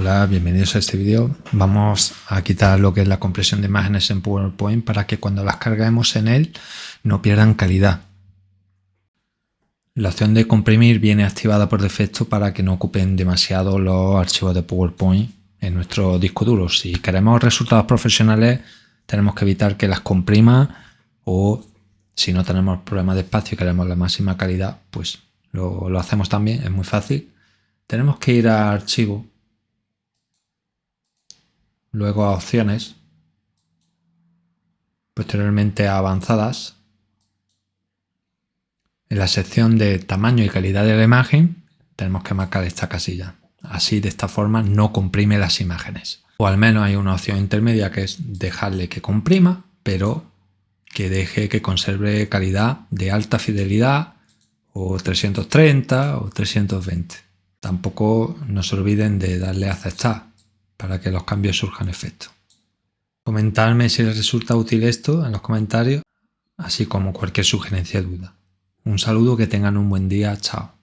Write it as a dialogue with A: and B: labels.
A: Hola, bienvenidos a este vídeo. Vamos a quitar lo que es la compresión de imágenes en PowerPoint para que cuando las carguemos en él no pierdan calidad. La opción de comprimir viene activada por defecto para que no ocupen demasiado los archivos de PowerPoint en nuestro disco duro. Si queremos resultados profesionales tenemos que evitar que las comprima o si no tenemos problemas de espacio y queremos la máxima calidad pues lo, lo hacemos también, es muy fácil. Tenemos que ir a archivo luego a opciones, posteriormente a avanzadas. En la sección de tamaño y calidad de la imagen tenemos que marcar esta casilla. Así de esta forma no comprime las imágenes. O al menos hay una opción intermedia que es dejarle que comprima, pero que deje que conserve calidad de alta fidelidad o 330 o 320. Tampoco no se olviden de darle a aceptar para que los cambios surjan efecto. Comentarme si les resulta útil esto en los comentarios, así como cualquier sugerencia o duda. Un saludo, que tengan un buen día, chao.